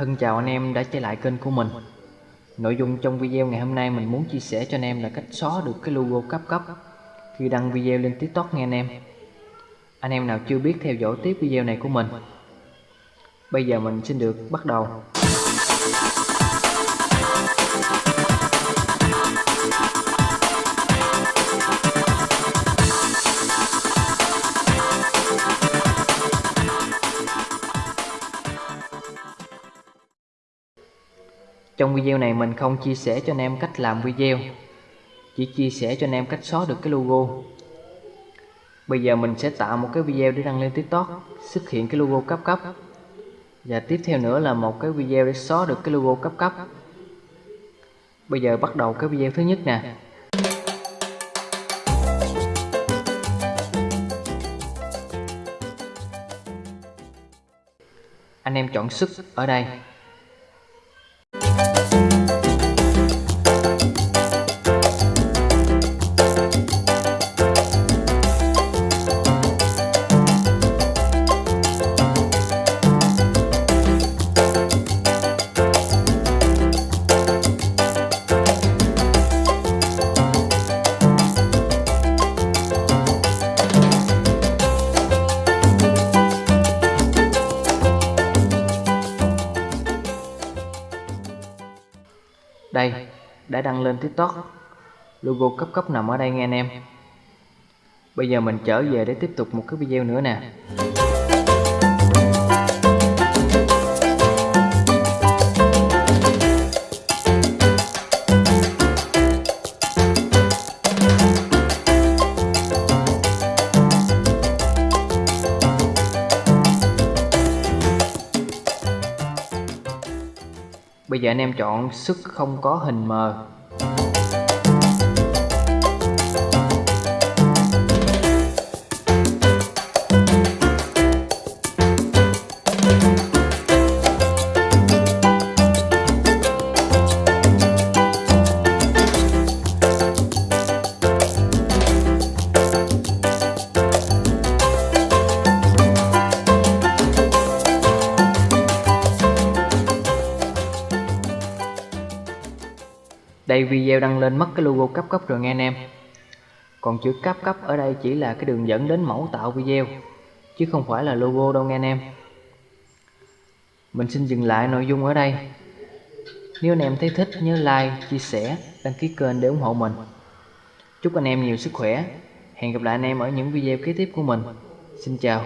Thân chào anh em đã trở lại kênh của mình. Nội dung trong video ngày hôm nay mình muốn chia sẻ cho anh em là cách xóa được cái logo cấp cấp Khi đăng video lên tiktok nghe anh em. Anh em nào chưa biết theo dõi tiếp video này của mình. Bây giờ mình xin được bắt đầu. Trong video này mình không chia sẻ cho anh em cách làm video, Chỉ chia sẻ cho anh em cách xóa được cái logo. Bây giờ mình sẽ tạo một cái video để đăng lên tiktok, Xuất hiện cái logo cấp cấp. Và tiếp theo nữa là một cái video để xóa được cái logo cấp cấp. Bây giờ bắt đầu cái video thứ nhất nè. Anh em chọn sức ở đây. Đây, đã đăng lên tiktok. Logo cấp cấp nằm ở đây nghe anh em. Bây giờ mình trở về để tiếp tục một cái video nữa nè. Bây giờ anh em chọn sức không có hình mờ. Đây video đăng lên mất cái logo cấp cấp rồi nghe anh em. Còn chữ cấp cấp ở đây chỉ là cái đường dẫn đến mẫu tạo video Chứ không phải là logo đâu nghe anh em. Mình xin dừng lại nội dung ở đây. Nếu anh em thấy thích nhớ like, chia sẻ, đăng ký kênh để ủng hộ mình. Chúc anh em nhiều sức khỏe. Hẹn gặp lại anh em ở những video kế tiếp của mình. Xin chào.